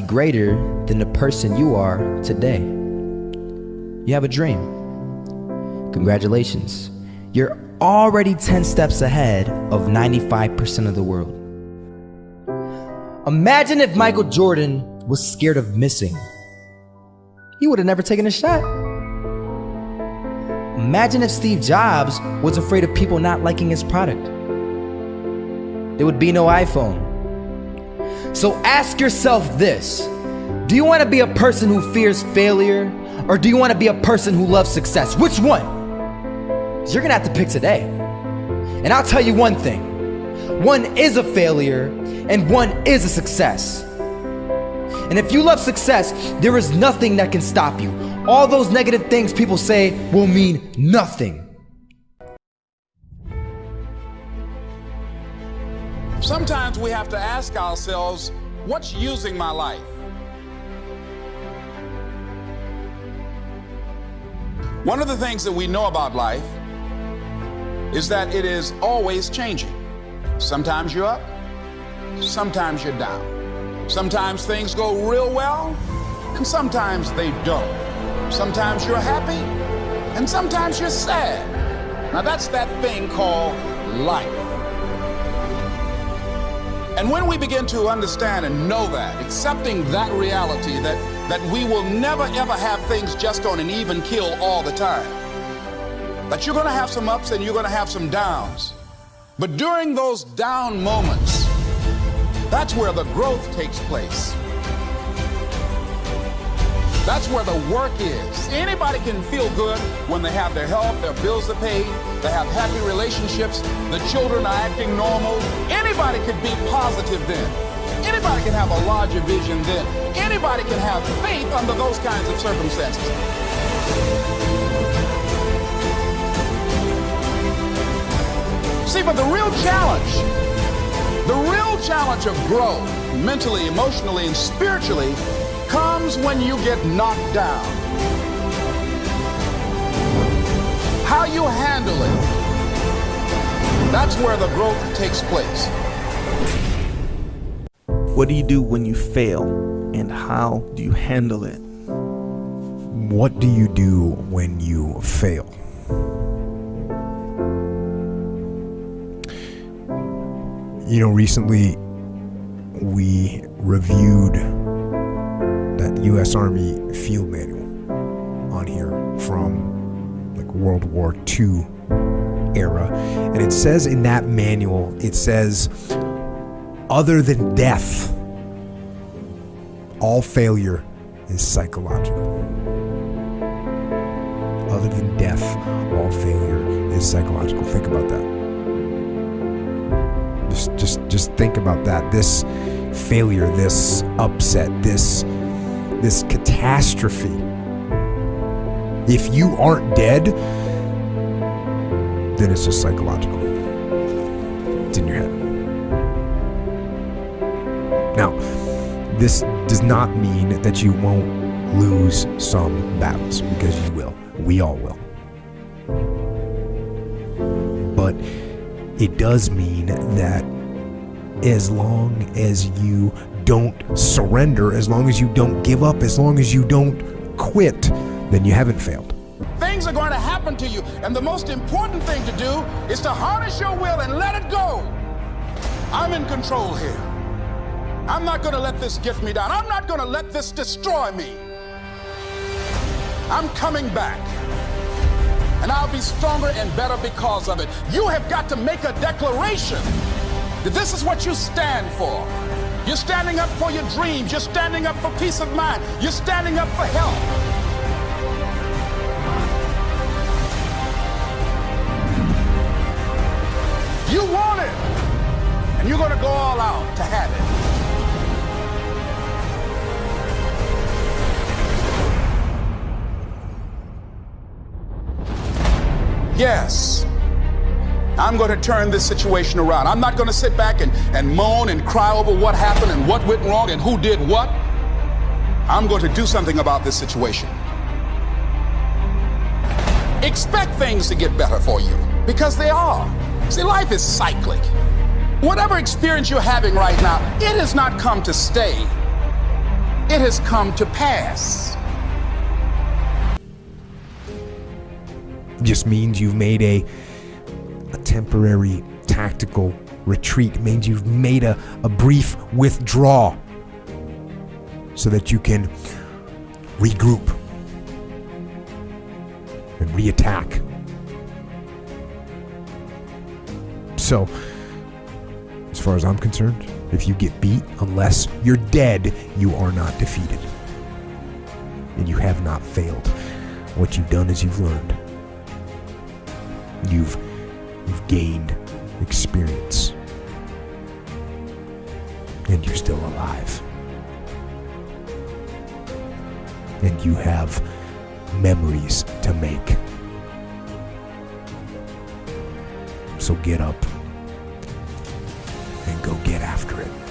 greater than the person you are today. You have a dream. Congratulations. You're already 10 steps ahead of 95% of the world. Imagine if Michael Jordan was scared of missing. He would have never taken a shot. Imagine if Steve Jobs was afraid of people not liking his product. There would be no iPhone. So ask yourself this Do you want to be a person who fears failure, or do you want to be a person who loves success? Which one? You're going to have to pick today. And I'll tell you one thing one is a failure, and one is a success. And if you love success, there is nothing that can stop you. All those negative things people say will mean nothing. Sometimes we have to ask ourselves, what's using my life? One of the things that we know about life is that it is always changing. Sometimes you're up, sometimes you're down. Sometimes things go real well, and sometimes they don't. Sometimes you're happy, and sometimes you're sad. Now that's that thing called life. And when we begin to understand and know that, accepting that reality that, that we will never ever have things just on an even kill all the time, that you're going to have some ups and you're going to have some downs. But during those down moments, that's where the growth takes place. That's where the work is. Anybody can feel good when they have their health, their bills are paid, they have happy relationships, the children are acting normal. Anybody can be positive then. Anybody can have a larger vision then. Anybody can have faith under those kinds of circumstances. See, but the real challenge the real challenge of growth, mentally, emotionally, and spiritually, comes when you get knocked down. How you handle it, that's where the growth takes place. What do you do when you fail, and how do you handle it? What do you do when you fail? You know, recently we reviewed that U.S. Army field manual on here from like World War II era. And it says in that manual, it says, other than death, all failure is psychological. Other than death, all failure is psychological. Think about that. Just, just, just think about that. This failure, this upset, this, this catastrophe. If you aren't dead, then it's just psychological. It's in your head. Now, this does not mean that you won't lose some battles because you will. We all will. But it does mean that as long as you don't surrender, as long as you don't give up, as long as you don't quit, then you haven't failed. Things are going to happen to you, and the most important thing to do is to harness your will and let it go. I'm in control here. I'm not going to let this get me down. I'm not going to let this destroy me. I'm coming back and I'll be stronger and better because of it. You have got to make a declaration that this is what you stand for. You're standing up for your dreams. You're standing up for peace of mind. You're standing up for health. You want it, and you're going to go all out to have it. Yes. I'm going to turn this situation around. I'm not going to sit back and, and moan and cry over what happened and what went wrong and who did what. I'm going to do something about this situation. Expect things to get better for you because they are. See, life is cyclic. Whatever experience you're having right now, it has not come to stay. it has come to pass. Just means you've made a a temporary tactical retreat. It means you've made a, a brief withdrawal so that you can regroup and reattack. So, as far as I'm concerned, if you get beat, unless you're dead, you are not defeated. And you have not failed. What you've done is you've learned. You've you've gained experience. And you're still alive. And you have memories to make. So get up and go get after it.